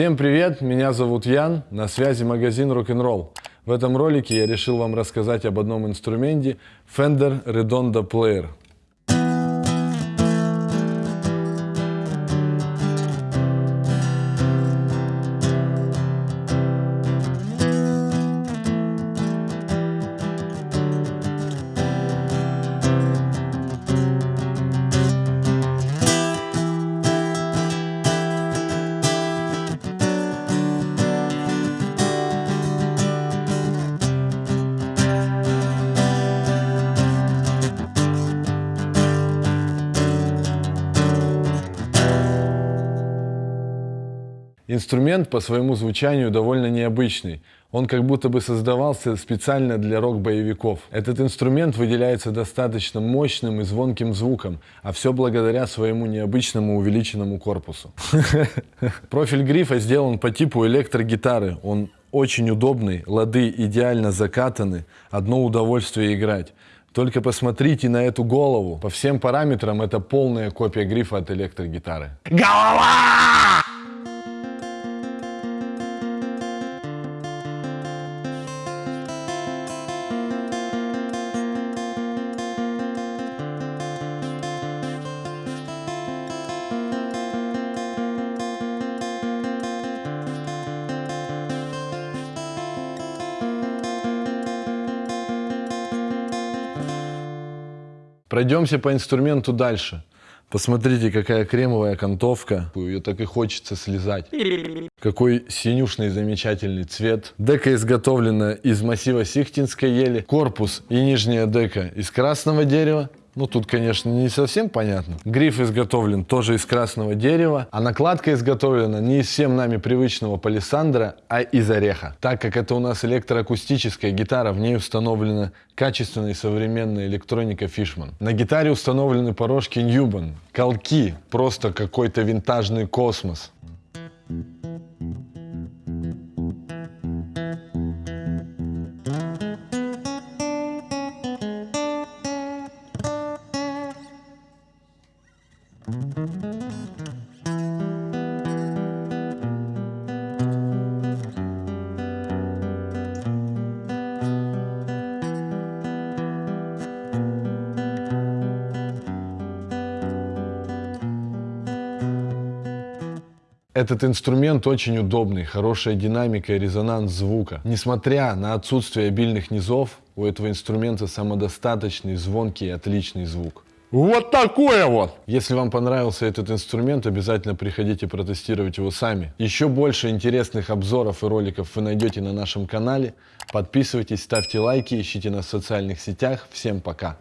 Всем привет, меня зовут Ян, на связи магазин Rock'n'Roll. В этом ролике я решил вам рассказать об одном инструменте Fender Redondo Player. Инструмент по своему звучанию довольно необычный. Он как будто бы создавался специально для рок-боевиков. Этот инструмент выделяется достаточно мощным и звонким звуком, а все благодаря своему необычному увеличенному корпусу. Профиль грифа сделан по типу электрогитары. Он очень удобный, лады идеально закатаны, одно удовольствие играть. Только посмотрите на эту голову. По всем параметрам это полная копия грифа от электрогитары. Голова! Пройдемся по инструменту дальше. Посмотрите, какая кремовая окантовка. Ее так и хочется слезать. Какой синюшный замечательный цвет. Дека изготовлена из массива сихтинской ели. Корпус и нижняя дека из красного дерева. Ну, тут, конечно, не совсем понятно. Гриф изготовлен тоже из красного дерева, а накладка изготовлена не из всем нами привычного палисандра, а из ореха. Так как это у нас электроакустическая гитара, в ней установлена качественная и современная электроника Fishman. На гитаре установлены порожки Newman, колки, просто какой-то винтажный космос. Этот инструмент очень удобный, хорошая динамика и резонанс звука. Несмотря на отсутствие обильных низов, у этого инструмента самодостаточный, звонкий и отличный звук. Вот такое вот! Если вам понравился этот инструмент, обязательно приходите протестировать его сами. Еще больше интересных обзоров и роликов вы найдете на нашем канале. Подписывайтесь, ставьте лайки, ищите нас в социальных сетях. Всем пока!